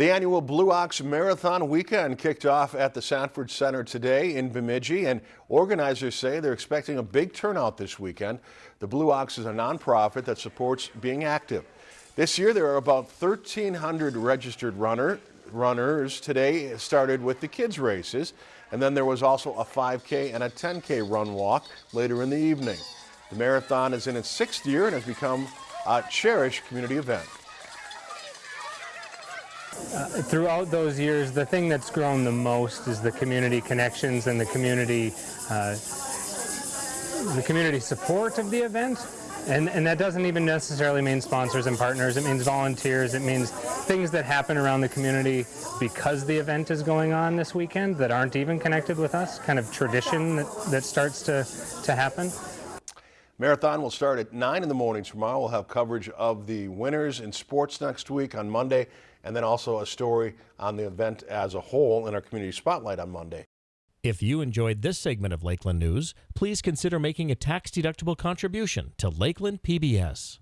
The annual Blue Ox Marathon weekend kicked off at the Sanford Center today in Bemidji, and organizers say they're expecting a big turnout this weekend. The Blue Ox is a nonprofit that supports being active. This year there are about 1,300 registered runner, runners. Today started with the kids races, and then there was also a 5K and a 10K run walk later in the evening. The marathon is in its sixth year and has become a cherished community event. Uh, throughout those years, the thing that's grown the most is the community connections and the community, uh, the community support of the event. And, and that doesn't even necessarily mean sponsors and partners. It means volunteers. It means things that happen around the community because the event is going on this weekend that aren't even connected with us, kind of tradition that, that starts to, to happen. Marathon will start at 9 in the morning tomorrow. We'll have coverage of the winners in sports next week on Monday, and then also a story on the event as a whole in our community spotlight on Monday. If you enjoyed this segment of Lakeland News, please consider making a tax-deductible contribution to Lakeland PBS.